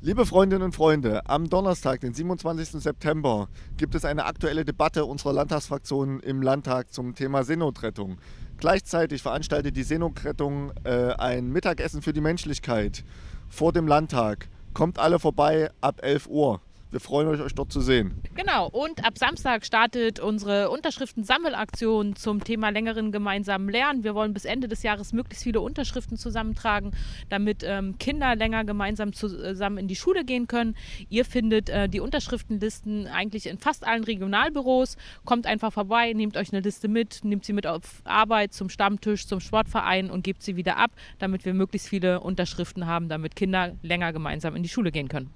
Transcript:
Liebe Freundinnen und Freunde, am Donnerstag, den 27. September, gibt es eine aktuelle Debatte unserer Landtagsfraktion im Landtag zum Thema Seenotrettung. Gleichzeitig veranstaltet die Seenotrettung äh, ein Mittagessen für die Menschlichkeit vor dem Landtag. Kommt alle vorbei ab 11 Uhr. Wir freuen euch, euch dort zu sehen. Genau, und ab Samstag startet unsere Unterschriftensammelaktion zum Thema längeren gemeinsamen Lernen. Wir wollen bis Ende des Jahres möglichst viele Unterschriften zusammentragen, damit ähm, Kinder länger gemeinsam zusammen in die Schule gehen können. Ihr findet äh, die Unterschriftenlisten eigentlich in fast allen Regionalbüros. Kommt einfach vorbei, nehmt euch eine Liste mit, nehmt sie mit auf Arbeit, zum Stammtisch, zum Sportverein und gebt sie wieder ab, damit wir möglichst viele Unterschriften haben, damit Kinder länger gemeinsam in die Schule gehen können.